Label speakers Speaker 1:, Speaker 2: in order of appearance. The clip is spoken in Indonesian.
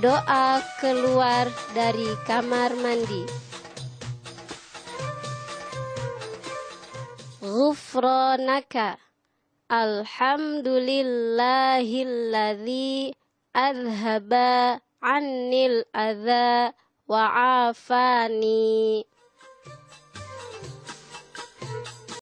Speaker 1: Doa keluar dari kamar mandi. Ghufranaka Alhamdulillahilladzi adhaba annil adha wa afani